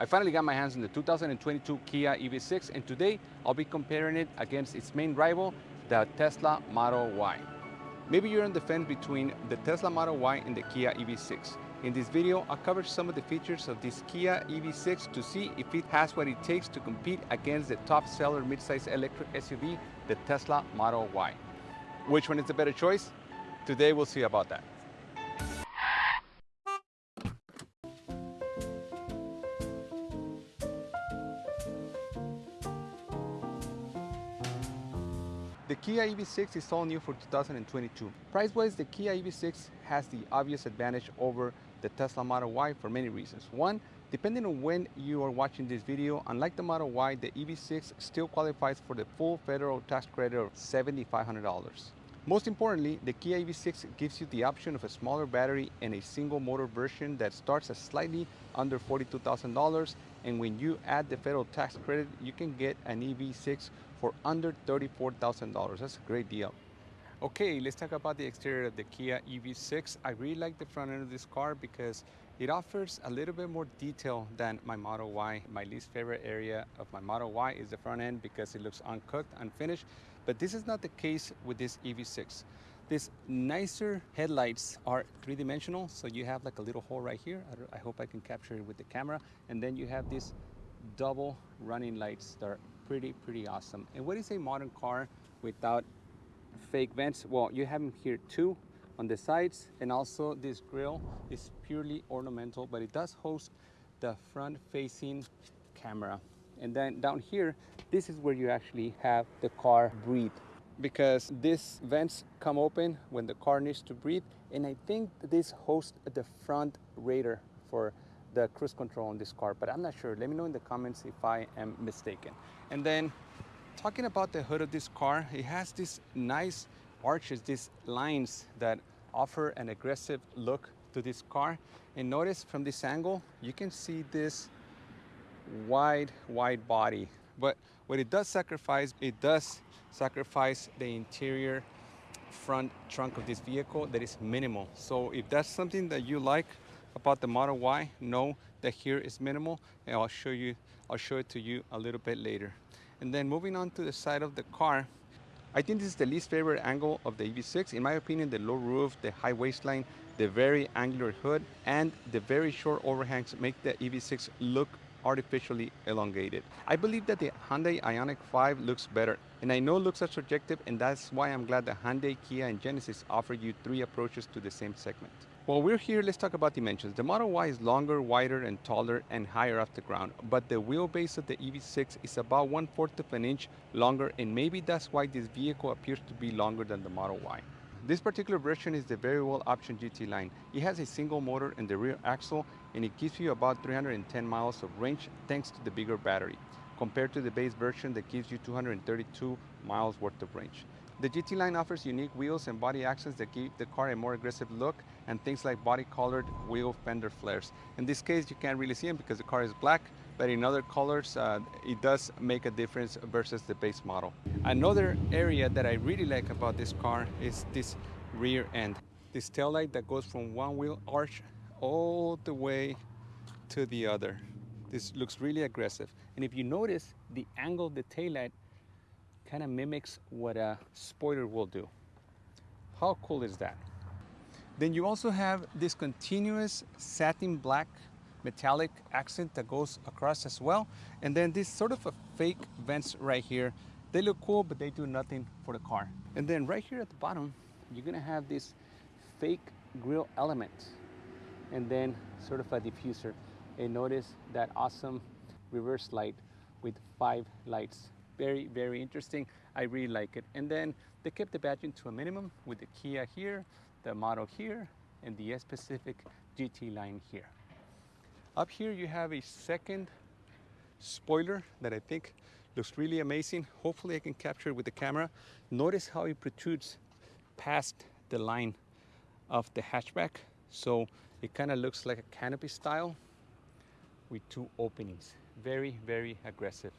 I finally got my hands on the 2022 Kia EV6 and today I'll be comparing it against its main rival, the Tesla Model Y. Maybe you're on the fence between the Tesla Model Y and the Kia EV6. In this video, I'll cover some of the features of this Kia EV6 to see if it has what it takes to compete against the top seller midsize electric SUV, the Tesla Model Y. Which one is the better choice? Today we'll see about that. Kia EV6 is all new for 2022. Price-wise, the Kia EV6 has the obvious advantage over the Tesla Model Y for many reasons. One, depending on when you are watching this video, unlike the Model Y, the EV6 still qualifies for the full federal tax credit of $7,500. Most importantly, the Kia EV6 gives you the option of a smaller battery and a single motor version that starts at slightly under $42,000 and when you add the federal tax credit, you can get an EV6 for under $34,000. That's a great deal. Okay, let's talk about the exterior of the Kia EV6. I really like the front end of this car because it offers a little bit more detail than my Model Y. My least favorite area of my Model Y is the front end because it looks uncooked, unfinished. But this is not the case with this EV6. These nicer headlights are three-dimensional, so you have like a little hole right here. I, hope I can capture it with the camera. And then you have these double running lights that are pretty, pretty awesome. And what is a modern car without fake vents? Well, you have them here too on the sides and also this grill is purely ornamental, but it does host the front facing camera. And then down here, this is where you actually have the car breathe because these vents come open when the car needs to breathe. And I think this hosts the front radar for the cruise control on this car, but I'm not sure. Let me know in the comments if I am mistaken. And then talking about the hood of this car, it has these nice arches, these lines that offer an aggressive look to this car. And notice from this angle, you can see this wide, wide body. But what it does sacrifice, it does sacrifice the interior front trunk of this vehicle that is minimal. So if that's something that you like about the Model Y, know that here is minimal and I'll show you, I'll show it to you a little bit later. And then moving on to the side of the car, I think this is the least favorite angle of the EV6. In my opinion, the low roof, the high waistline, the very angular hood, and the very short overhangs make the EV6 look artificially elongated. I believe that the Hyundai Ioniq 5 looks better, and I know looks are subjective, and that's why I'm glad that Hyundai, Kia, and Genesis offer you three approaches to the same segment. While we're here, let's talk about dimensions. The Model Y is longer, wider, and taller, and higher off the ground, but the wheelbase of the EV6 is about one-fourth of an inch longer, and maybe that's why this vehicle appears to be longer than the Model Y. This particular version is the very well optioned GT line. It has a single motor in the rear axle and it gives you about 310 miles of range thanks to the bigger battery, compared to the base version that gives you 232 miles worth of range. The GT line offers unique wheels and body accents that give the car a more aggressive look and things like body colored wheel fender flares. In this case, you can't really see them because the car is black, but in other colors, uh, it does make a difference versus the base model. Another area that I really like about this car is this rear end. This tail light that goes from one wheel arch all the way to the other. This looks really aggressive. And if you notice, the angle of the tail light kind of mimics what a spoiler will do. How cool is that? Then you also have this continuous satin black metallic accent that goes across as well. And then this sort of a fake vents right here. They look cool, but they do nothing for the car. And then right here at the bottom, you're gonna have this fake grill element and then sort of a diffuser. And notice that awesome reverse light with five lights very, very interesting. I really like it. And then they kept the badging to a minimum with the Kia here, the model here, and the S-Pacific GT line here. Up here you have a second spoiler that I think looks really amazing. Hopefully I can capture it with the camera. Notice how it protrudes past the line of the hatchback. So it kind of looks like a canopy style with two openings. Very, very aggressive.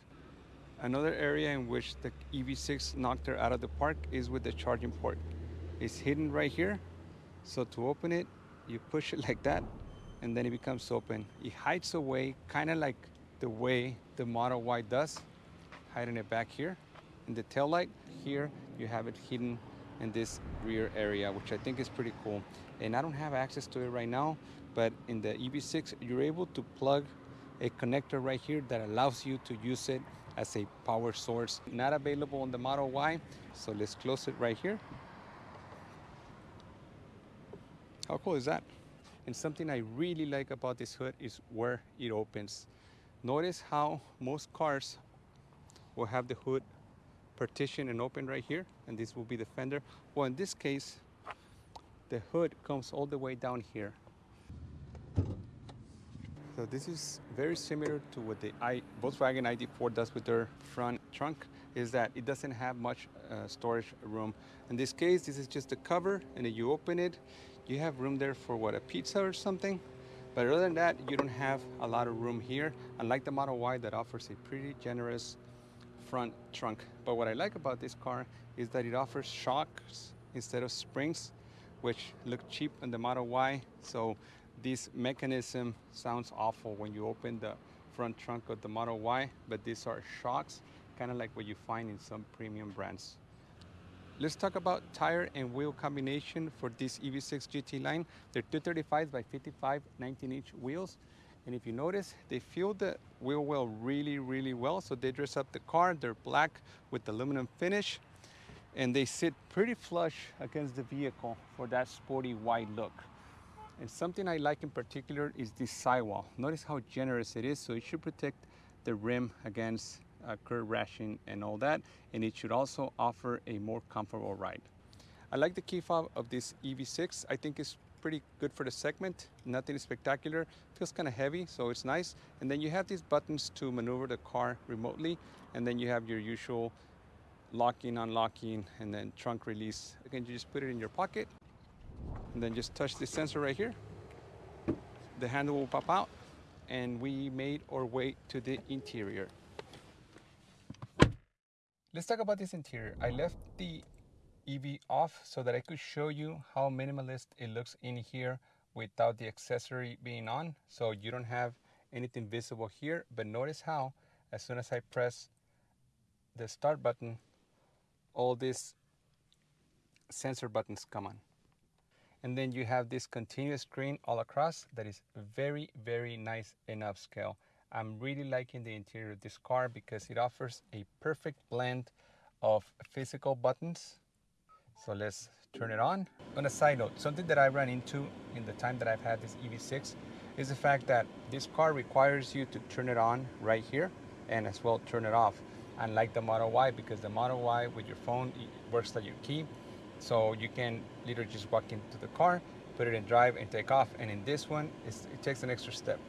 Another area in which the EV6 knocked her out of the park is with the charging port. It's hidden right here. So to open it, you push it like that and then it becomes open. It hides away, kind of like the way the Model Y does, hiding it back here. In the tail light, here you have it hidden in this rear area, which I think is pretty cool. And I don't have access to it right now, but in the EV6, you're able to plug a connector right here that allows you to use it as a power source. Not available on the Model Y, so let's close it right here. How cool is that? And something I really like about this hood is where it opens. Notice how most cars will have the hood partition and open right here, and this will be the fender. Well, in this case, the hood comes all the way down here. So this is very similar to what the I, Volkswagen ID4 does with their front trunk, is that it doesn't have much uh, storage room. In this case, this is just a cover, and you open it, you have room there for what, a pizza or something? But other than that, you don't have a lot of room here, unlike the Model Y that offers a pretty generous front trunk. But what I like about this car is that it offers shocks instead of springs, which look cheap in the Model Y. So this mechanism sounds awful when you open the front trunk of the Model Y, but these are shocks, kind of like what you find in some premium brands. Let's talk about tire and wheel combination for this EV6 GT line. They're 235 by 55 19-inch wheels. And if you notice, they feel the wheel well really, really well. So they dress up the car. They're black with aluminum finish. And they sit pretty flush against the vehicle for that sporty white look. And something I like in particular is this sidewall. Notice how generous it is, so it should protect the rim against uh, curb rashing and all that, and it should also offer a more comfortable ride. I like the key fob of this EV6. I think it's pretty good for the segment. Nothing spectacular. Feels kind of heavy, so it's nice. And then you have these buttons to maneuver the car remotely, and then you have your usual locking, unlocking, and then trunk release. Again, you just put it in your pocket and then just touch the sensor right here. The handle will pop out and we made our way to the interior. Let's talk about this interior. I left the EV off so that I could show you how minimalist it looks in here without the accessory being on. So you don't have anything visible here, but notice how as soon as I press the start button, all these sensor buttons come on. And then you have this continuous screen all across that is very, very nice and upscale. I'm really liking the interior of this car because it offers a perfect blend of physical buttons. So let's turn it on. On a side note, something that I ran into in the time that I've had this EV6 is the fact that this car requires you to turn it on right here and as well turn it off. Unlike the Model Y, because the Model Y with your phone works like your key. So you can literally just walk into the car, put it in drive and take off. And in this one, it takes an extra step.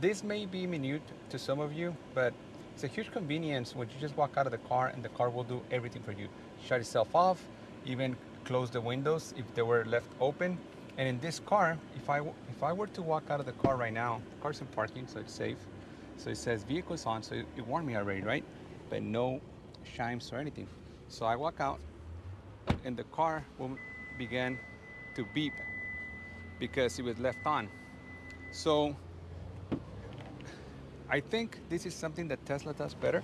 This may be minute to some of you, but it's a huge convenience when you just walk out of the car and the car will do everything for you. Shut itself off, even close the windows if they were left open. And in this car, if I, if I were to walk out of the car right now, the car's in parking, so it's safe. So it says vehicles on, so it, it warned me already, right? But no chimes or anything. So I walk out, and the car began to beep because it was left on. So I think this is something that Tesla does better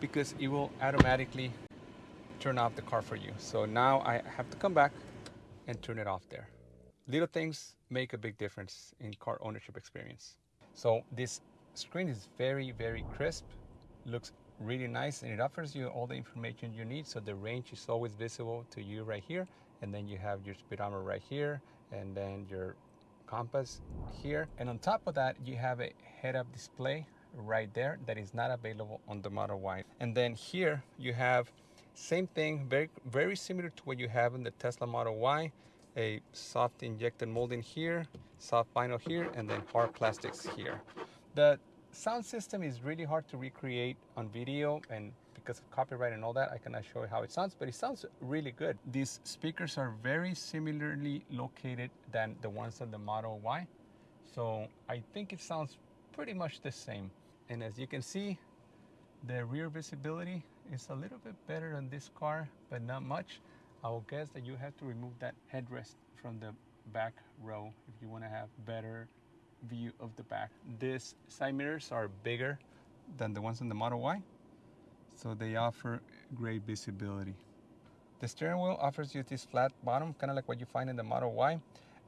because it will automatically turn off the car for you. So now I have to come back and turn it off there. Little things make a big difference in car ownership experience. So this screen is very, very crisp, looks really nice and it offers you all the information you need. So the range is always visible to you right here and then you have your speedometer right here and then your compass here. And on top of that you have a head-up display right there that is not available on the Model Y. And then here you have same thing very very similar to what you have in the Tesla Model Y a soft injected molding here soft vinyl here and then hard plastics here. The sound system is really hard to recreate on video and because of copyright and all that, I cannot show you how it sounds, but it sounds really good. These speakers are very similarly located than the ones on the Model Y. So I think it sounds pretty much the same. And as you can see, the rear visibility is a little bit better on this car, but not much. I will guess that you have to remove that headrest from the back row if you want to have better view of the back. These side mirrors are bigger than the ones in the Model Y, so they offer great visibility. The steering wheel offers you this flat bottom, kind of like what you find in the Model Y,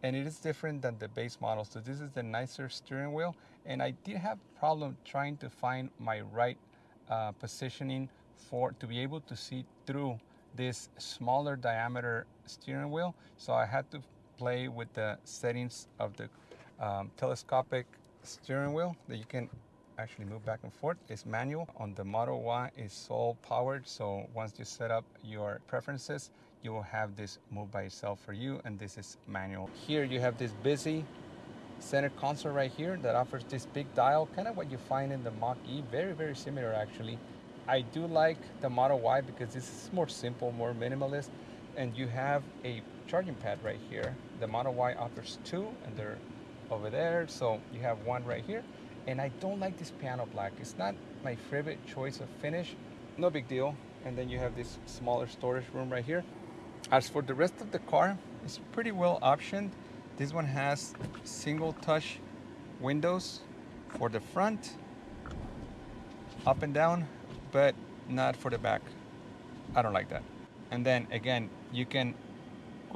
and it is different than the base model. So this is the nicer steering wheel, and I did have problem trying to find my right uh, positioning for to be able to see through this smaller diameter steering wheel. So I had to play with the settings of the um, telescopic steering wheel that you can actually move back and forth. It's manual. On the Model Y, it's soul powered. So once you set up your preferences, you will have this move by itself for you. And this is manual. Here you have this busy center console right here that offers this big dial, kind of what you find in the Mach-E. Very, very similar actually. I do like the Model Y because this is more simple, more minimalist. And you have a charging pad right here. The Model Y offers two and they're over there. So you have one right here. And I don't like this piano black. It's not my favorite choice of finish. No big deal. And then you have this smaller storage room right here. As for the rest of the car, it's pretty well optioned. This one has single touch windows for the front, up and down, but not for the back. I don't like that. And then again, you can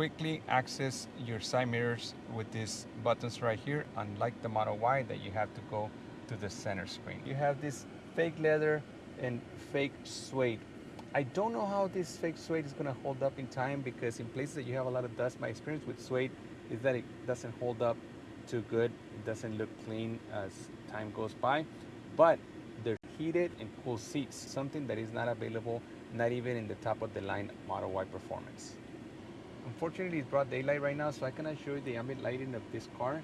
quickly access your side mirrors with these buttons right here, unlike the Model Y that you have to go to the center screen. You have this fake leather and fake suede. I don't know how this fake suede is gonna hold up in time because in places that you have a lot of dust, my experience with suede is that it doesn't hold up too good. It doesn't look clean as time goes by, but they're heated and cool seats, something that is not available, not even in the top of the line Model Y Performance. Unfortunately, it's broad daylight right now, so I cannot show you the ambient lighting of this car,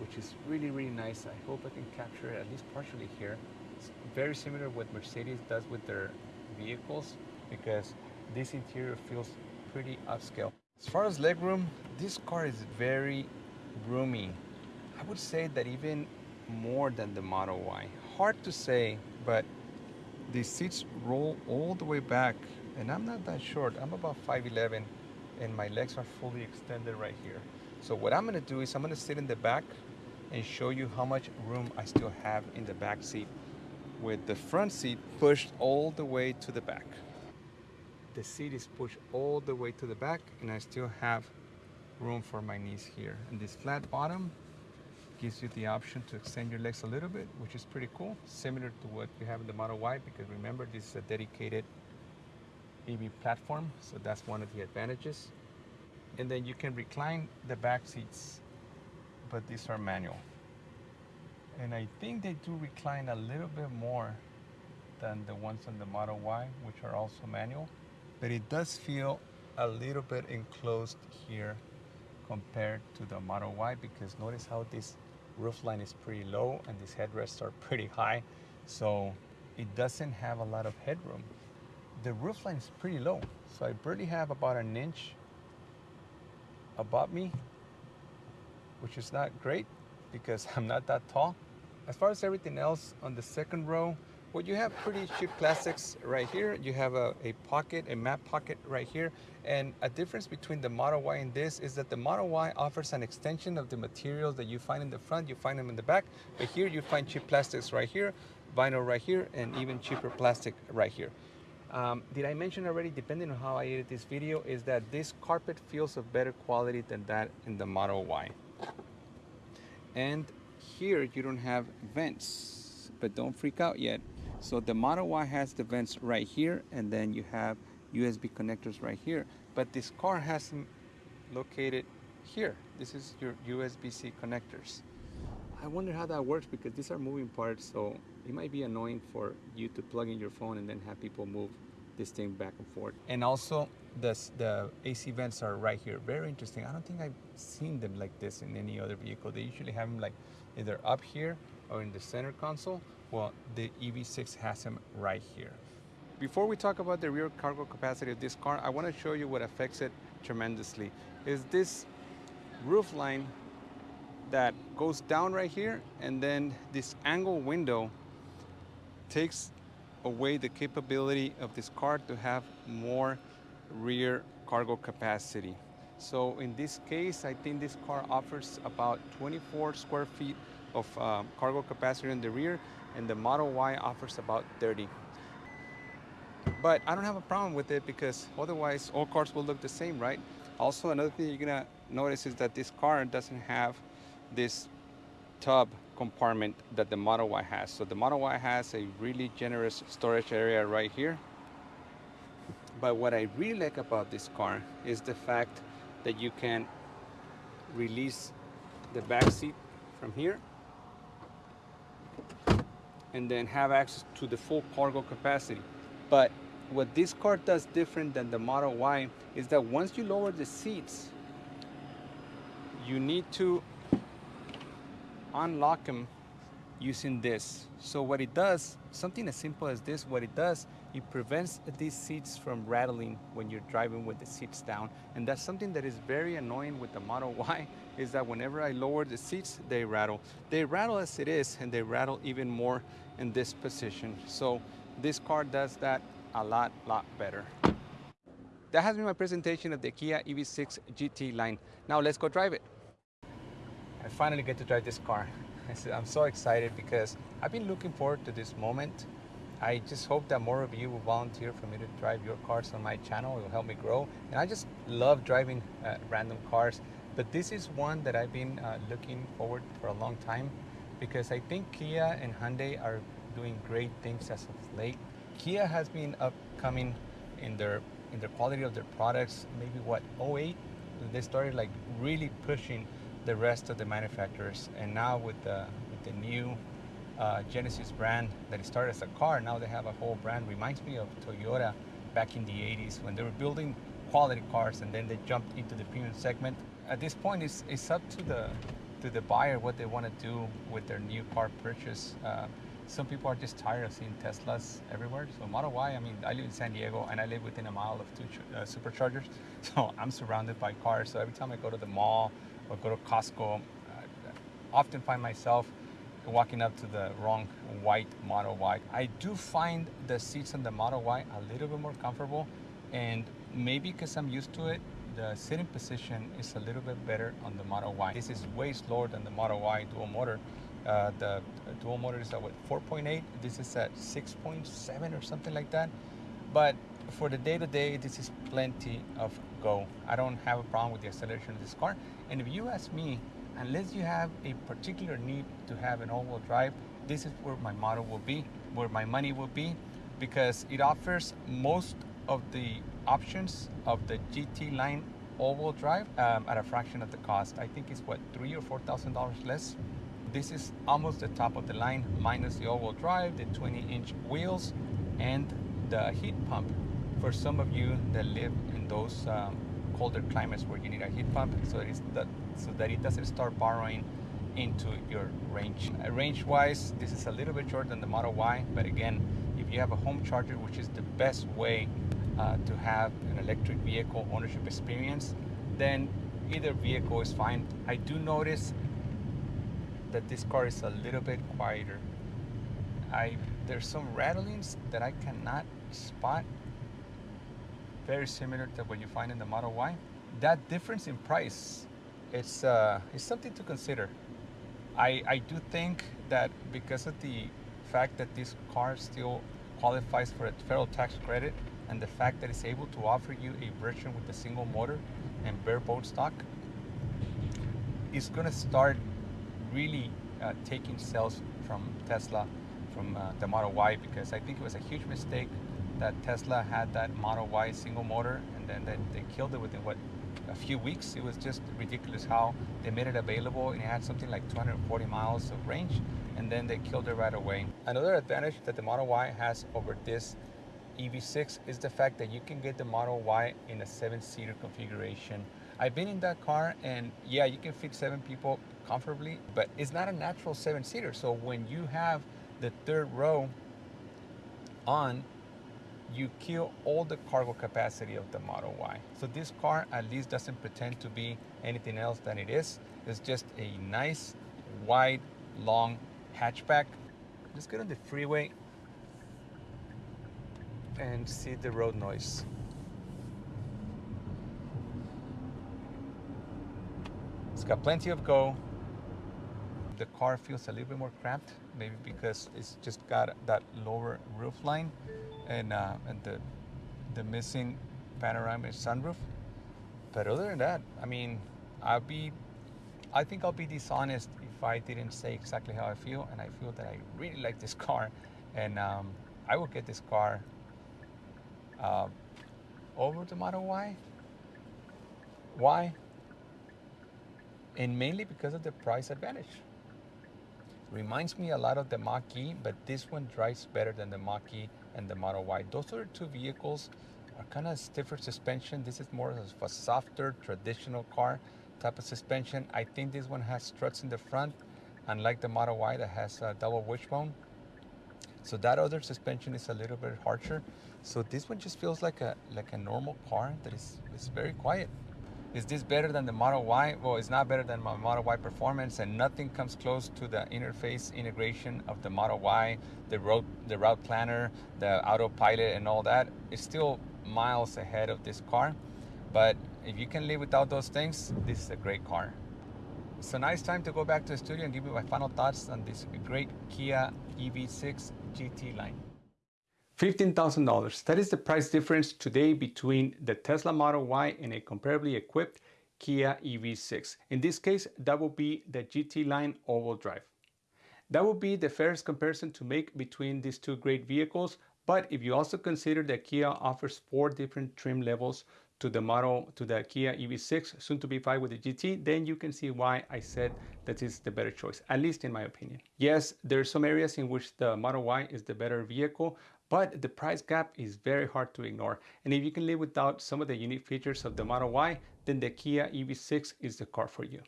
which is really, really nice. I hope I can capture it at least partially here. It's very similar what Mercedes does with their vehicles because this interior feels pretty upscale. As far as legroom, this car is very roomy. I would say that even more than the Model Y. Hard to say, but the seats roll all the way back and I'm not that short. I'm about 5'11 and my legs are fully extended right here. So what I'm gonna do is I'm gonna sit in the back and show you how much room I still have in the back seat with the front seat pushed all the way to the back. The seat is pushed all the way to the back and I still have room for my knees here. And this flat bottom gives you the option to extend your legs a little bit, which is pretty cool. Similar to what you have in the Model Y, because remember this is a dedicated EV platform, so that's one of the advantages. And then you can recline the back seats, but these are manual. And I think they do recline a little bit more than the ones on the Model Y, which are also manual. But it does feel a little bit enclosed here compared to the Model Y because notice how this roofline is pretty low and these headrests are pretty high. So it doesn't have a lot of headroom the roof line is pretty low. So I barely have about an inch above me, which is not great because I'm not that tall. As far as everything else on the second row, well, you have pretty cheap plastics right here. You have a, a pocket, a map pocket right here. And a difference between the Model Y and this is that the Model Y offers an extension of the materials that you find in the front, you find them in the back. But here you find cheap plastics right here, vinyl right here, and even cheaper plastic right here. Um, did I mention already, depending on how I edit this video, is that this carpet feels of better quality than that in the Model Y. And here you don't have vents, but don't freak out yet. So the Model Y has the vents right here, and then you have USB connectors right here. But this car has them located here. This is your USB-C connectors. I wonder how that works because these are moving parts, so it might be annoying for you to plug in your phone and then have people move this thing back and forth. And also, the, the AC vents are right here. Very interesting. I don't think I've seen them like this in any other vehicle. They usually have them like either up here or in the center console. Well, the EV6 has them right here. Before we talk about the rear cargo capacity of this car, I want to show you what affects it tremendously. Is this roof line that goes down right here and then this angle window takes away the capability of this car to have more rear cargo capacity. So in this case, I think this car offers about 24 square feet of um, cargo capacity in the rear, and the Model Y offers about 30. But I don't have a problem with it because otherwise all cars will look the same, right? Also, another thing you're gonna notice is that this car doesn't have this tub compartment that the Model Y has. So the Model Y has a really generous storage area right here. But what I really like about this car is the fact that you can release the back seat from here and then have access to the full cargo capacity. But what this car does different than the Model Y is that once you lower the seats, you need to unlock them using this. So what it does, something as simple as this, what it does, it prevents these seats from rattling when you're driving with the seats down. And that's something that is very annoying with the Model Y, is that whenever I lower the seats, they rattle. They rattle as it is, and they rattle even more in this position. So this car does that a lot, lot better. That has been my presentation of the Kia EV6 GT line. Now let's go drive it. I finally get to drive this car. I'm so excited because I've been looking forward to this moment. I just hope that more of you will volunteer for me to drive your cars on my channel. It will help me grow. And I just love driving uh, random cars. But this is one that I've been uh, looking forward for a long time because I think Kia and Hyundai are doing great things as of late. Kia has been upcoming in their in the quality of their products. Maybe what 08 they started like really pushing the rest of the manufacturers. And now with the, with the new uh, Genesis brand that started as a car, now they have a whole brand. Reminds me of Toyota back in the 80s when they were building quality cars and then they jumped into the premium segment. At this point, it's, it's up to the, to the buyer what they want to do with their new car purchase. Uh, some people are just tired of seeing Teslas everywhere. So Model Y, I mean, I live in San Diego and I live within a mile of two uh, superchargers. So I'm surrounded by cars. So every time I go to the mall or go to Costco, I often find myself walking up to the wrong white Model Y. I do find the seats on the Model Y a little bit more comfortable and maybe because I'm used to it, the sitting position is a little bit better on the Model Y. This is way slower than the Model Y dual motor. Uh, the dual motor is at what 4.8. This is at 6.7 or something like that. But for the day-to-day, -day, this is plenty of go. I don't have a problem with the acceleration of this car. And if you ask me, unless you have a particular need to have an all-wheel drive, this is where my model will be, where my money will be, because it offers most of the options of the GT line all-wheel drive um, at a fraction of the cost. I think it's what three or four thousand dollars less. This is almost the top of the line, minus the all-wheel drive, the 20-inch wheels, and the heat pump for some of you that live in those um, colder climates where you need a heat pump so that, so that it doesn't start borrowing into your range. Uh, range-wise, this is a little bit shorter than the Model Y, but again, if you have a home charger, which is the best way uh, to have an electric vehicle ownership experience, then either vehicle is fine. I do notice that this car is a little bit quieter. I there's some rattlings that I cannot spot very similar to what you find in the Model Y. That difference in price, it's, uh, something to consider. I, I do think that because of the fact that this car still qualifies for a federal tax credit and the fact that it's able to offer you a version with a single motor and bare bolt stock, it's going to start really uh, taking sales from Tesla from uh, the Model Y because I think it was a huge mistake that Tesla had that Model Y single motor and then they, they killed it within what a few weeks. It was just ridiculous how they made it available and it had something like 240 miles of range and then they killed it right away. Another advantage that the Model Y has over this EV6 is the fact that you can get the Model Y in a seven-seater configuration. I've been in that car and yeah, you can fit seven people comfortably, but it's not a natural seven-seater. So when you have the third row on, you kill all the cargo capacity of the Model Y. So this car at least doesn't pretend to be anything else than it is. It's just a nice, wide, long hatchback. Let's get on the freeway and see the road noise. It's got plenty of go. the car feels a little bit more cramped, maybe because it's just got that lower roof line and, uh, and the, the missing panoramic sunroof. But other than that, I mean, I'll be, I think I'll be dishonest if I didn't say exactly how I feel. And I feel that I really like this car. And um, I will get this car uh, over the Model Y. Why? And mainly because of the price advantage. Reminds me a lot of the Mach-E, but this one drives better than the Mach-E and the Model Y. Those are two vehicles are kind of stiffer suspension. This is more of a softer, traditional car type of suspension. I think this one has struts in the front, unlike the Model Y that has a double wishbone. So that other suspension is a little bit harsher. So this one just feels like a like a normal car that is, is very quiet. Is this better than the Model Y? Well, it's not better than my Model Y performance and nothing comes close to the interface integration of the Model Y, the road, the route planner, the autopilot and all that. It's still miles ahead of this car. But if you can live without those things, this is a great car. It's a nice time to go back to the studio and give you my final thoughts on this great Kia EV6 GT line. $15,000. That is the price difference today between the Tesla Model Y and a comparably equipped Kia EV6. In this case, that will be the GT line all-wheel drive. That would be the fairest comparison to make between these two great vehicles, but if you also consider that Kia offers four different trim levels to the model, to the Kia EV6, soon to be five with the GT, then you can see why I said that is the better choice, at least in my opinion. Yes, there are some areas in which the Model Y is the better vehicle, but the price gap is very hard to ignore. And if you can live without some of the unique features of the Model Y, then the Kia EV6 is the car for you.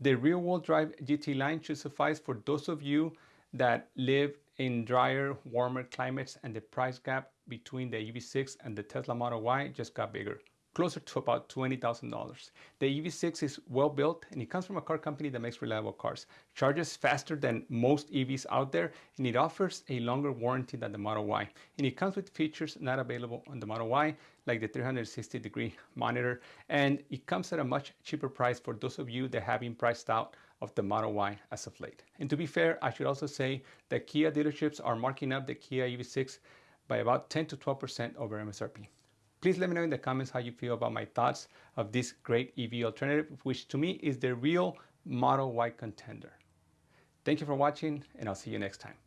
The rear-wheel drive GT line should suffice for those of you that live in drier, warmer climates and the price gap between the EV6 and the Tesla Model Y just got bigger closer to about $20,000. The EV6 is well built and it comes from a car company that makes reliable cars. Charges faster than most EVs out there and it offers a longer warranty than the Model Y. And it comes with features not available on the Model Y like the 360 degree monitor and it comes at a much cheaper price for those of you that have been priced out of the Model Y as of late. And to be fair, I should also say that Kia dealerships are marking up the Kia EV6 by about 10 to 12% over MSRP. Please let me know in the comments how you feel about my thoughts of this great EV alternative, which to me is the real Model Y contender. Thank you for watching, and I'll see you next time.